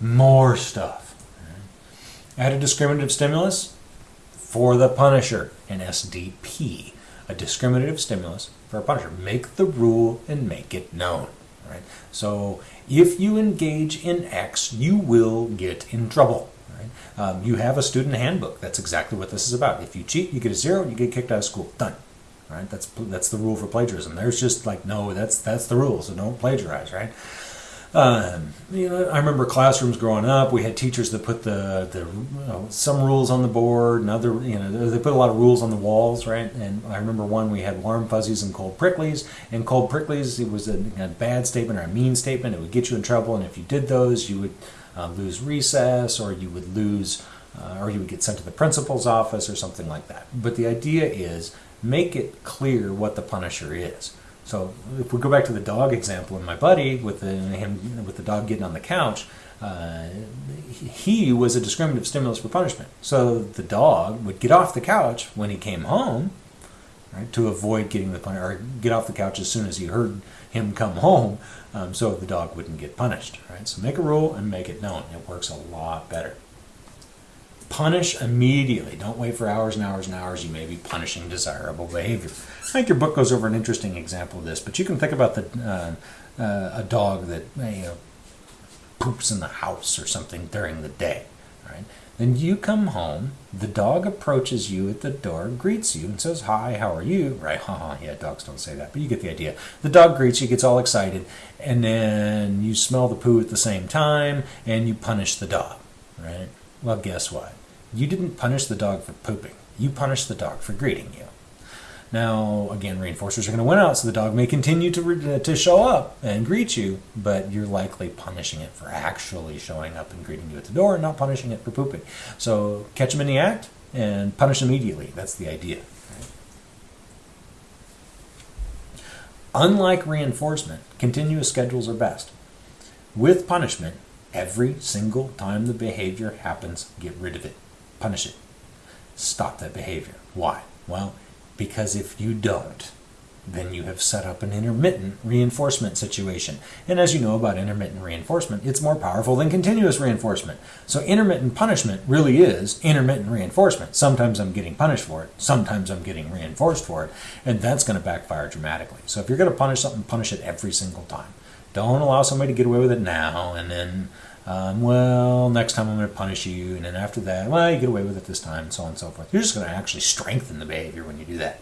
more stuff. Add a discriminative stimulus for the punisher, an SDP, a discriminative stimulus for a punisher. Make the rule and make it known. Right? So if you engage in X, you will get in trouble. Right? Um, you have a student handbook. That's exactly what this is about. If you cheat, you get a zero, you get kicked out of school. Done. Right? That's that's the rule for plagiarism. There's just like no, that's that's the rule. So don't plagiarize. Right? Um, you know, I remember classrooms growing up. We had teachers that put the the you know, some rules on the board, and other you know they put a lot of rules on the walls, right? And I remember one we had warm fuzzies and cold pricklies. And cold pricklies, it was a, a bad statement or a mean statement. It would get you in trouble, and if you did those, you would uh, lose recess, or you would lose, uh, or you would get sent to the principal's office, or something like that. But the idea is make it clear what the punisher is. So if we go back to the dog example, and my buddy with the him with the dog getting on the couch, uh, he was a discriminative stimulus for punishment. So the dog would get off the couch when he came home, right, to avoid getting the pun- or get off the couch as soon as he heard him come home, um, so the dog wouldn't get punished. Right. So make a rule and make it known. It works a lot better punish immediately. Don't wait for hours and hours and hours. You may be punishing desirable behavior. I think your book goes over an interesting example of this, but you can think about the uh, uh, a dog that you know, poops in the house or something during the day, right? Then you come home, the dog approaches you at the door, greets you, and says, Hi, how are you? Right, haha, yeah, dogs don't say that, but you get the idea. The dog greets you, gets all excited, and then you smell the poo at the same time, and you punish the dog, right? Well, guess what? You didn't punish the dog for pooping. You punished the dog for greeting you. Now, again, reinforcers are going to win out, so the dog may continue to, to show up and greet you, but you're likely punishing it for actually showing up and greeting you at the door and not punishing it for pooping. So catch them in the act and punish immediately. That's the idea. Unlike reinforcement, continuous schedules are best. With punishment, every single time the behavior happens, get rid of it. Punish it. Stop that behavior. Why? Well, because if you don't, then you have set up an intermittent reinforcement situation. And as you know about intermittent reinforcement, it's more powerful than continuous reinforcement. So intermittent punishment really is intermittent reinforcement. Sometimes I'm getting punished for it, sometimes I'm getting reinforced for it, and that's going to backfire dramatically. So if you're going to punish something, punish it every single time. Don't allow somebody to get away with it now and then um, well, next time I'm going to punish you, and then after that, well, you get away with it this time, and so on and so forth. You're just going to actually strengthen the behavior when you do that.